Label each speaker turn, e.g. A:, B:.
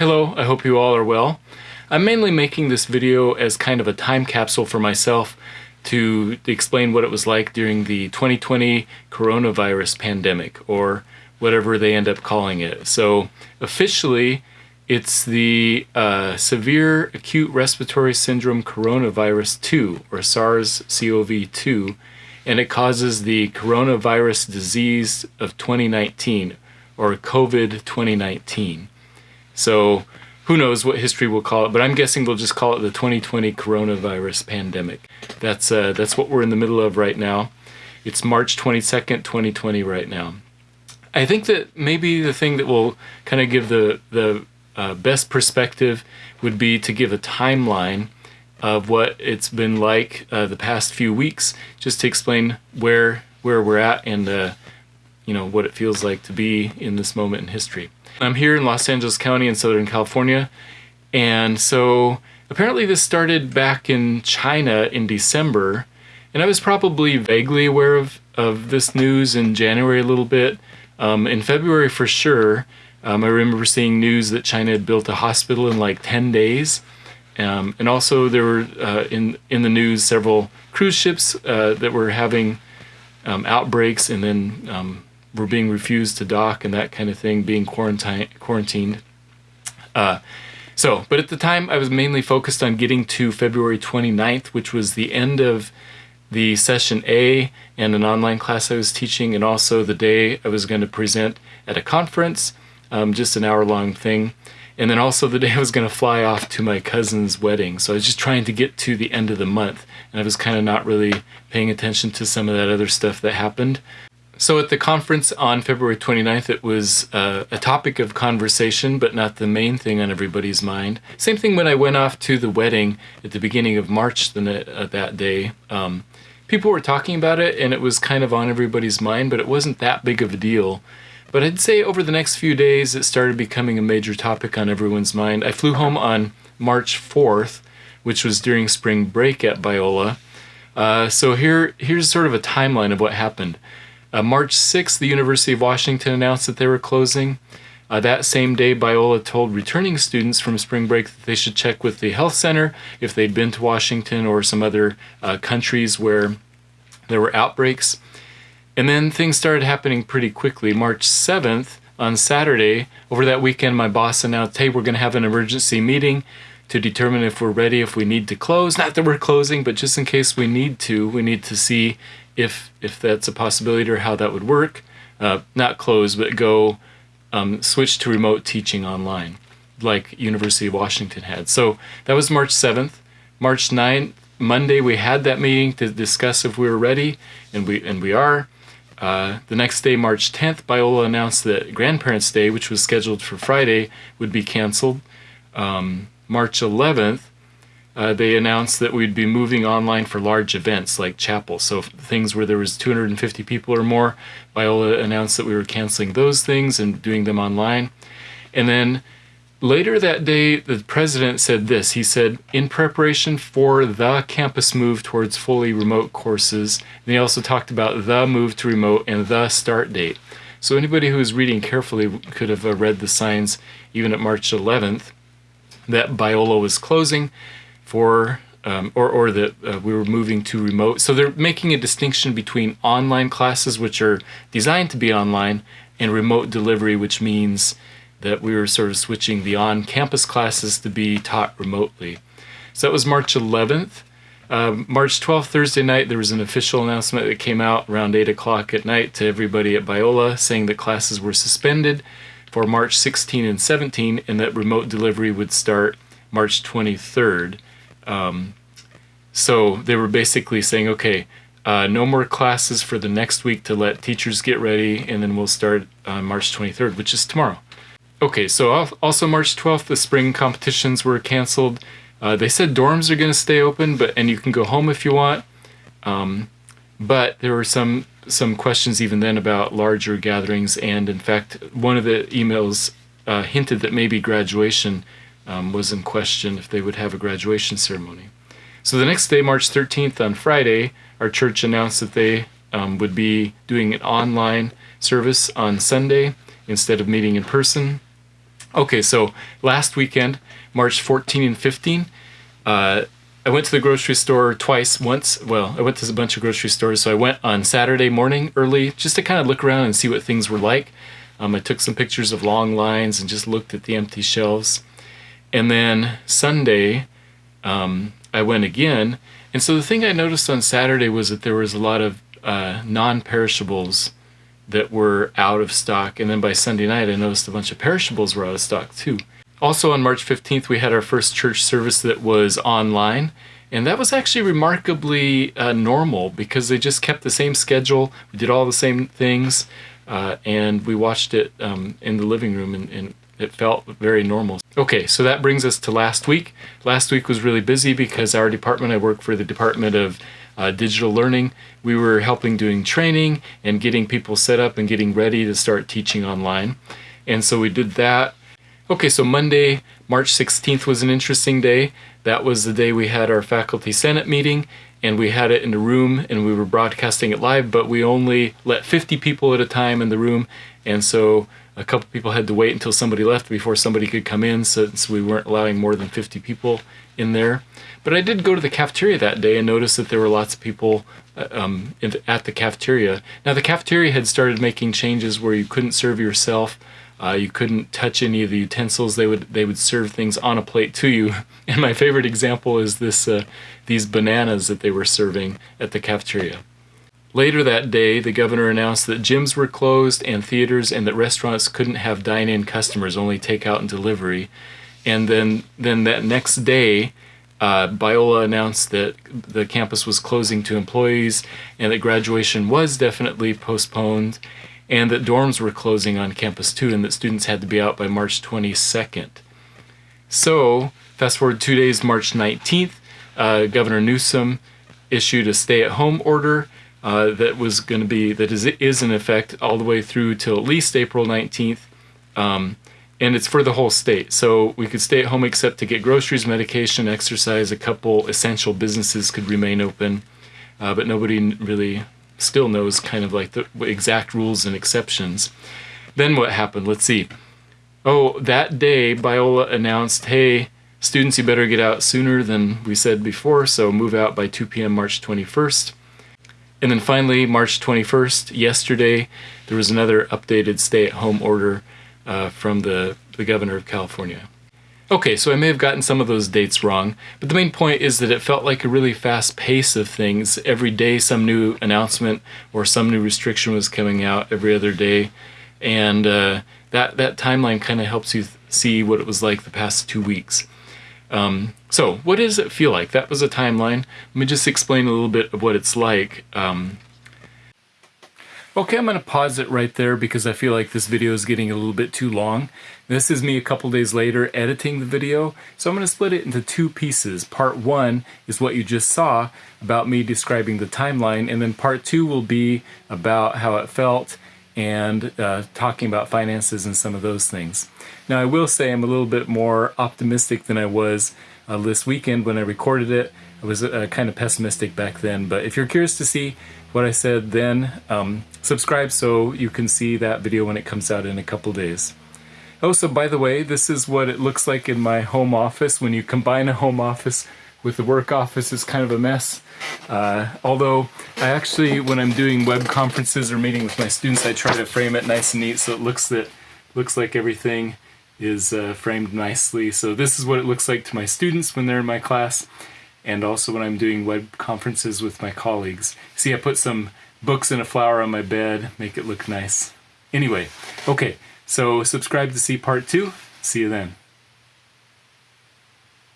A: Hello, I hope you all are well. I'm mainly making this video as kind of a time capsule for myself to explain what it was like during the 2020 coronavirus pandemic, or whatever they end up calling it. So officially, it's the uh, Severe Acute Respiratory Syndrome Coronavirus 2, or SARS-CoV-2, and it causes the coronavirus disease of 2019, or COVID-2019. So who knows what history will call it, but I'm guessing we'll just call it the 2020 coronavirus pandemic. That's, uh, that's what we're in the middle of right now. It's March 22nd, 2020 right now. I think that maybe the thing that will kind of give the, the uh, best perspective would be to give a timeline of what it's been like uh, the past few weeks, just to explain where where we're at and uh, you know what it feels like to be in this moment in history. I'm here in Los Angeles County in Southern California. And so apparently this started back in China in December. And I was probably vaguely aware of, of this news in January a little bit. Um, in February for sure, um, I remember seeing news that China had built a hospital in like 10 days. Um, and also there were uh, in, in the news several cruise ships uh, that were having um, outbreaks and then um, were being refused to dock and that kind of thing, being quarantine, quarantined. Uh, so, but at the time I was mainly focused on getting to February 29th, which was the end of the session A and an online class I was teaching, and also the day I was going to present at a conference, um, just an hour long thing. And then also the day I was going to fly off to my cousin's wedding. So I was just trying to get to the end of the month, and I was kind of not really paying attention to some of that other stuff that happened. So at the conference on February 29th, it was uh, a topic of conversation, but not the main thing on everybody's mind. Same thing when I went off to the wedding at the beginning of March the, uh, that day. Um, people were talking about it and it was kind of on everybody's mind, but it wasn't that big of a deal. But I'd say over the next few days, it started becoming a major topic on everyone's mind. I flew home on March 4th, which was during spring break at Biola. Uh, so here, here's sort of a timeline of what happened. Uh, March 6th, the University of Washington announced that they were closing. Uh, that same day, Biola told returning students from spring break that they should check with the health center if they'd been to Washington or some other uh, countries where there were outbreaks. And then things started happening pretty quickly. March 7th, on Saturday, over that weekend, my boss announced, hey, we're going to have an emergency meeting to determine if we're ready, if we need to close. Not that we're closing, but just in case we need to, we need to see if if that's a possibility or how that would work. Uh, not close, but go um, switch to remote teaching online, like University of Washington had. So that was March 7th. March 9th, Monday, we had that meeting to discuss if we were ready, and we and we are. Uh, the next day, March 10th, Biola announced that Grandparents' Day, which was scheduled for Friday, would be canceled. Um, March 11th, uh, they announced that we'd be moving online for large events like chapel. So things where there was 250 people or more, Biola announced that we were canceling those things and doing them online. And then later that day, the president said this. He said, in preparation for the campus move towards fully remote courses, and he also talked about the move to remote and the start date. So anybody who was reading carefully could have uh, read the signs even at March 11th that Biola was closing for um, or, or that uh, we were moving to remote. So they're making a distinction between online classes, which are designed to be online, and remote delivery, which means that we were sort of switching the on-campus classes to be taught remotely. So that was March 11th. Um, March 12th, Thursday night, there was an official announcement that came out around 8 o'clock at night to everybody at Biola saying that classes were suspended for March 16 and 17 and that remote delivery would start March 23rd. Um, so they were basically saying, okay, uh, no more classes for the next week to let teachers get ready, and then we'll start on March 23rd, which is tomorrow. Okay, so also March 12th, the spring competitions were canceled. Uh, they said dorms are going to stay open, but and you can go home if you want. Um, but there were some some questions even then about larger gatherings, and in fact, one of the emails uh, hinted that maybe graduation um, was in question if they would have a graduation ceremony. So the next day, March 13th, on Friday, our church announced that they um, would be doing an online service on Sunday instead of meeting in person. Okay, so last weekend, March 14 and 15, uh, I went to the grocery store twice. Once, well, I went to a bunch of grocery stores. So I went on Saturday morning early just to kind of look around and see what things were like. Um, I took some pictures of long lines and just looked at the empty shelves. And then Sunday, um, I went again. And so the thing I noticed on Saturday was that there was a lot of uh, non-perishables that were out of stock. And then by Sunday night, I noticed a bunch of perishables were out of stock too. Also on March 15th, we had our first church service that was online. And that was actually remarkably uh, normal because they just kept the same schedule. We did all the same things. Uh, and we watched it um, in the living room and, and it felt very normal. Okay, so that brings us to last week. Last week was really busy because our department, I work for the Department of uh, Digital Learning, we were helping doing training and getting people set up and getting ready to start teaching online. And so we did that. Okay, so Monday, March 16th was an interesting day. That was the day we had our faculty senate meeting and we had it in the room and we were broadcasting it live, but we only let 50 people at a time in the room. And so a couple people had to wait until somebody left before somebody could come in since we weren't allowing more than 50 people in there. But I did go to the cafeteria that day and notice that there were lots of people uh, um, at the cafeteria. Now the cafeteria had started making changes where you couldn't serve yourself uh, you couldn't touch any of the utensils. They would they would serve things on a plate to you. And my favorite example is this uh, these bananas that they were serving at the cafeteria. Later that day, the governor announced that gyms were closed and theaters and that restaurants couldn't have dine-in customers, only takeout and delivery. And then then that next day, uh, Biola announced that the campus was closing to employees and that graduation was definitely postponed and that dorms were closing on campus too, and that students had to be out by March 22nd. So, fast forward two days, March 19th, uh, Governor Newsom issued a stay-at-home order uh, that was going to be that is is in effect all the way through till at least April 19th, um, and it's for the whole state. So we could stay at home except to get groceries, medication, exercise. A couple essential businesses could remain open, uh, but nobody really still knows kind of like the exact rules and exceptions. Then what happened? Let's see. Oh, that day, Biola announced, hey, students, you better get out sooner than we said before, so move out by 2 p.m. March 21st. And then finally, March 21st, yesterday, there was another updated stay-at-home order uh, from the, the governor of California. Okay, so I may have gotten some of those dates wrong, but the main point is that it felt like a really fast pace of things. Every day some new announcement or some new restriction was coming out every other day, and uh, that, that timeline kind of helps you see what it was like the past two weeks. Um, so, what does it feel like? That was a timeline. Let me just explain a little bit of what it's like. Um, Okay, I'm going to pause it right there because I feel like this video is getting a little bit too long. This is me a couple days later editing the video, so I'm going to split it into two pieces. Part one is what you just saw about me describing the timeline, and then part two will be about how it felt and uh, talking about finances and some of those things. Now I will say I'm a little bit more optimistic than I was uh, this weekend when I recorded it. I was uh, kind of pessimistic back then, but if you're curious to see what I said then, um, subscribe so you can see that video when it comes out in a couple days. Oh, so by the way, this is what it looks like in my home office. When you combine a home office with the work office, it's kind of a mess. Uh, although I actually, when I'm doing web conferences or meeting with my students, I try to frame it nice and neat so it looks that looks like everything is uh, framed nicely. So this is what it looks like to my students when they're in my class and also when I'm doing web conferences with my colleagues. See, I put some books and a flower on my bed, make it look nice. Anyway, okay, so subscribe to see part two. See you then.